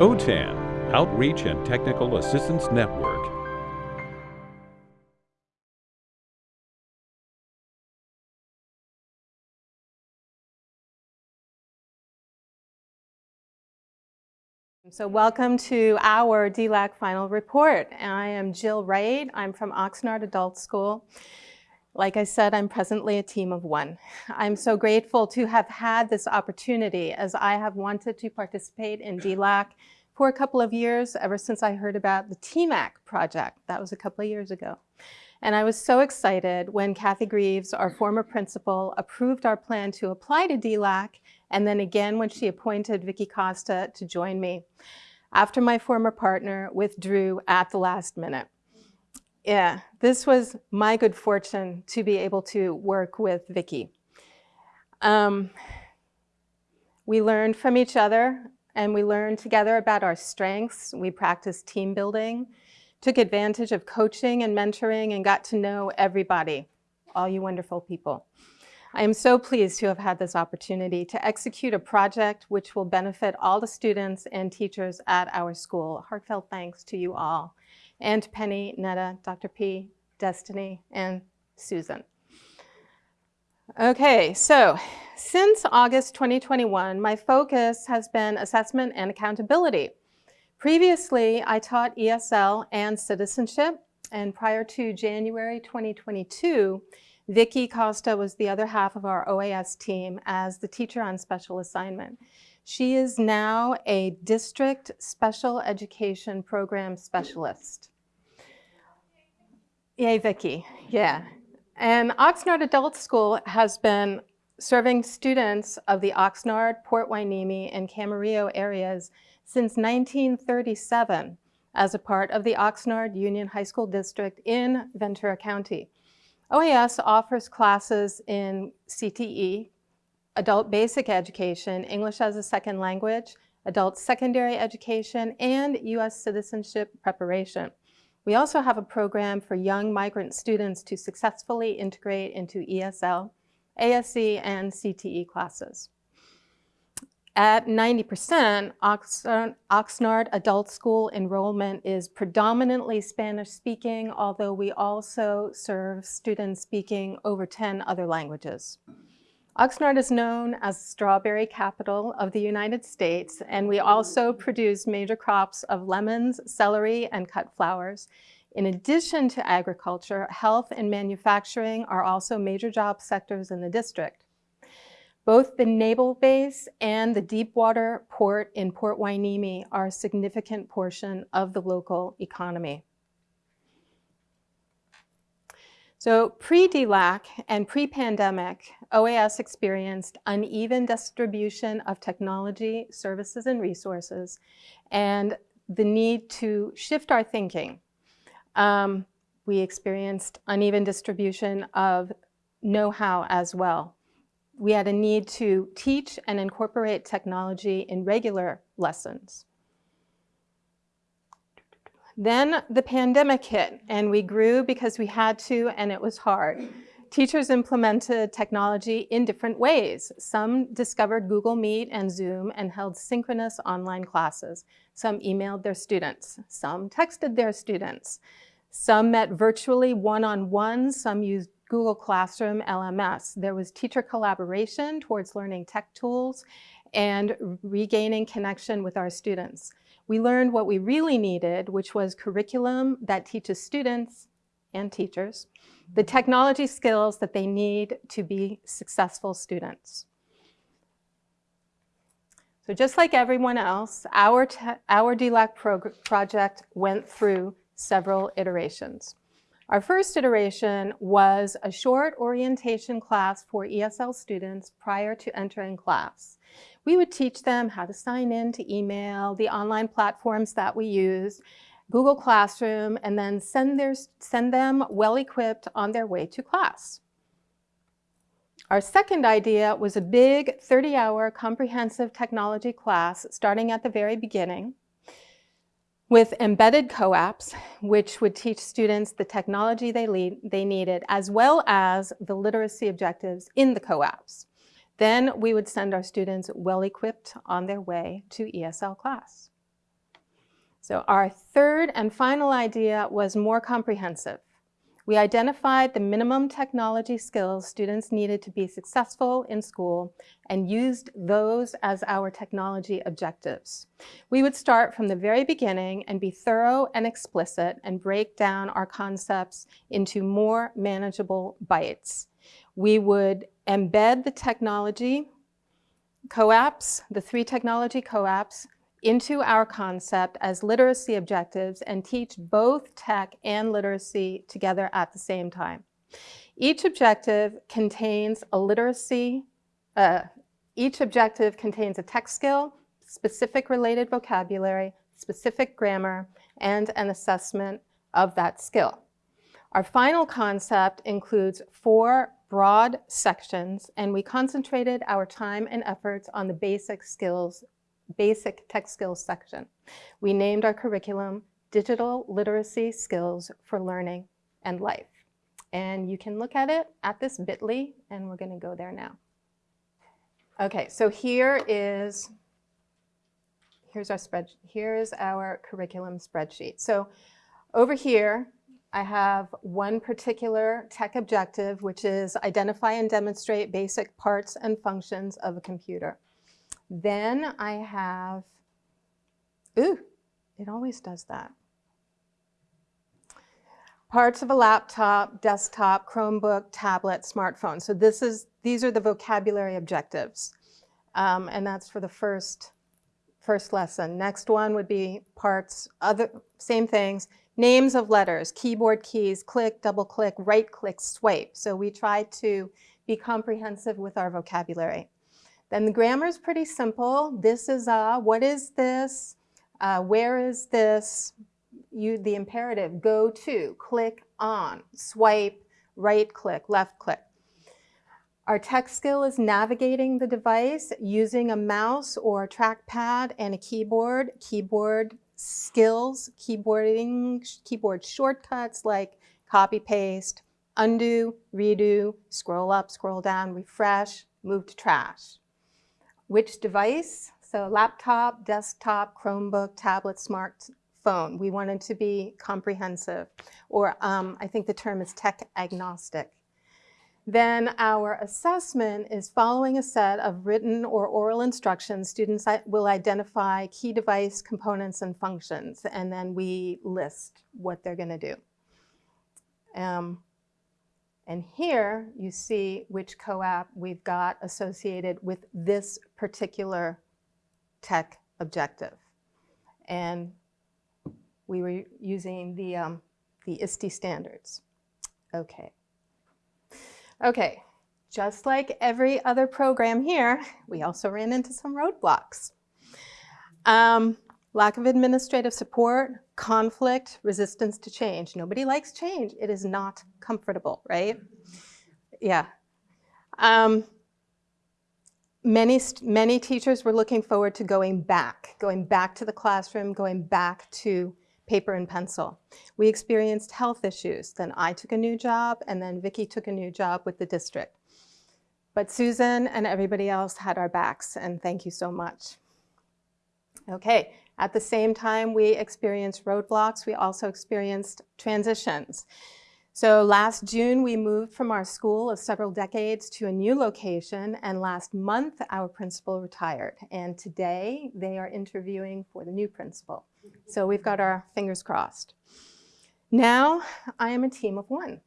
OTAN, Outreach and Technical Assistance Network. So welcome to our DLAC final report. I am Jill Wright. I'm from Oxnard Adult School. Like I said, I'm presently a team of one. I'm so grateful to have had this opportunity as I have wanted to participate in DLAC for a couple of years, ever since I heard about the TMAC project. That was a couple of years ago. And I was so excited when Kathy Greaves, our former principal, approved our plan to apply to DLAC, and then again when she appointed Vicki Costa to join me after my former partner withdrew at the last minute. Yeah, this was my good fortune to be able to work with Vicki. Um, we learned from each other and we learned together about our strengths. We practiced team building, took advantage of coaching and mentoring and got to know everybody, all you wonderful people. I am so pleased to have had this opportunity to execute a project which will benefit all the students and teachers at our school. Heartfelt thanks to you all and Penny, Netta, Dr. P, Destiny, and Susan. Okay, so since August 2021, my focus has been assessment and accountability. Previously, I taught ESL and citizenship, and prior to January 2022, Vicki Costa was the other half of our OAS team as the teacher on special assignment. She is now a district special education program specialist. Yay, Vicki. Yeah. And Oxnard Adult School has been serving students of the Oxnard, Port Hueneme, and Camarillo areas since 1937 as a part of the Oxnard Union High School District in Ventura County. OAS offers classes in CTE, adult basic education, English as a second language, adult secondary education, and U.S. citizenship preparation. We also have a program for young migrant students to successfully integrate into ESL, ASE, and CTE classes. At 90%, Oxnard Adult School enrollment is predominantly Spanish speaking, although we also serve students speaking over 10 other languages. Oxnard is known as strawberry capital of the United States, and we also produce major crops of lemons, celery, and cut flowers. In addition to agriculture, health and manufacturing are also major job sectors in the district. Both the naval base and the deepwater port in Port Hueneme are a significant portion of the local economy. So pre-DLAC and pre-pandemic, OAS experienced uneven distribution of technology, services, and resources, and the need to shift our thinking. Um, we experienced uneven distribution of know-how as well. We had a need to teach and incorporate technology in regular lessons. Then the pandemic hit and we grew because we had to and it was hard. Teachers implemented technology in different ways. Some discovered Google Meet and Zoom and held synchronous online classes. Some emailed their students. Some texted their students. Some met virtually one-on-one. Some used Google Classroom LMS. There was teacher collaboration towards learning tech tools and regaining connection with our students we learned what we really needed, which was curriculum that teaches students and teachers the technology skills that they need to be successful students. So just like everyone else, our, our DLAC project went through several iterations. Our first iteration was a short orientation class for ESL students prior to entering class we would teach them how to sign in to email, the online platforms that we use, Google Classroom, and then send, their, send them well-equipped on their way to class. Our second idea was a big 30-hour comprehensive technology class starting at the very beginning with embedded co-ops, which would teach students the technology they, lead, they needed, as well as the literacy objectives in the co-ops. Then we would send our students well-equipped on their way to ESL class. So our third and final idea was more comprehensive. We identified the minimum technology skills students needed to be successful in school and used those as our technology objectives. We would start from the very beginning and be thorough and explicit and break down our concepts into more manageable bites. We would embed the technology co-ops, the three technology co-ops, into our concept as literacy objectives and teach both tech and literacy together at the same time. Each objective contains a literacy, uh, each objective contains a tech skill, specific related vocabulary, specific grammar, and an assessment of that skill. Our final concept includes four broad sections, and we concentrated our time and efforts on the basic skills basic tech skills section. We named our curriculum Digital Literacy Skills for Learning and Life. And you can look at it at this bit.ly, and we're gonna go there now. Okay, so here is, here's our spread, here's our curriculum spreadsheet. So over here, I have one particular tech objective, which is identify and demonstrate basic parts and functions of a computer. Then I have, ooh, it always does that. Parts of a laptop, desktop, Chromebook, tablet, smartphone. So this is, these are the vocabulary objectives. Um, and that's for the first, first lesson. Next one would be parts, other, same things, names of letters, keyboard keys, click, double click, right click, swipe. So we try to be comprehensive with our vocabulary. Then the grammar is pretty simple. This is a, what is this? Uh, where is this? You, the imperative, go to, click on, swipe, right click, left click. Our tech skill is navigating the device using a mouse or a trackpad and a keyboard. Keyboard skills, keyboarding, keyboard shortcuts like copy paste, undo, redo, scroll up, scroll down, refresh, move to trash. Which device? So laptop, desktop, Chromebook, tablet, smartphone. We wanted to be comprehensive, or um, I think the term is tech agnostic. Then our assessment is following a set of written or oral instructions, students will identify key device components and functions, and then we list what they're gonna do. Um, and here you see which co-op we've got associated with this particular tech objective. And we were using the, um, the ISTE standards. Okay. Okay, just like every other program here, we also ran into some roadblocks. Um, lack of administrative support, conflict, resistance to change. Nobody likes change. It is not comfortable, right? Yeah. Um, many, many teachers were looking forward to going back, going back to the classroom, going back to paper and pencil. We experienced health issues. Then I took a new job, and then Vicki took a new job with the district. But Susan and everybody else had our backs, and thank you so much. Okay, at the same time we experienced roadblocks, we also experienced transitions. So last June, we moved from our school of several decades to a new location, and last month, our principal retired. And today, they are interviewing for the new principal. So we've got our fingers crossed. Now, I am a team of one.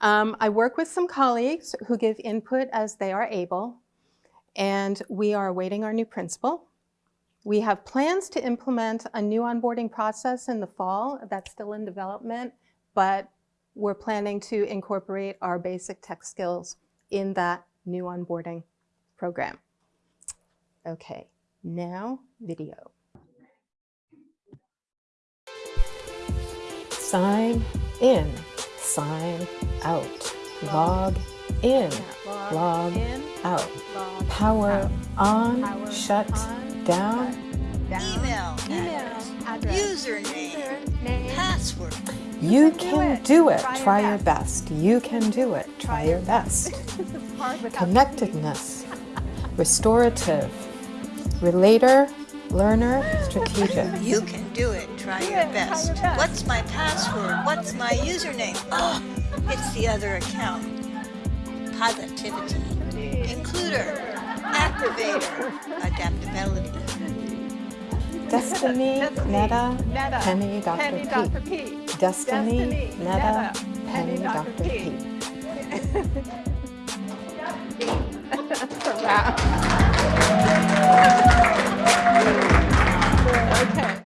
Um, I work with some colleagues who give input as they are able, and we are awaiting our new principal. We have plans to implement a new onboarding process in the fall. That's still in development, but we're planning to incorporate our basic tech skills in that new onboarding program. Okay, now video. Sign in, sign out, log in, log, log in, out, log power out. on, power shut on down. Email, email address, username, username, password. You can do it. Try your best. You can do it. Try your best. Connectedness, restorative, relator, learner, strategic. You can do it. Try your best. What's my password? What's my username? Oh, it's the other account. Positivity. Includer. Activator. Adaptability. Destiny, Netta, Netta, Penny, Dr. Penny, P. Dr. P. Destiny, Destiny Netta, Penny, Penny Dr. Dr. P. P. wow.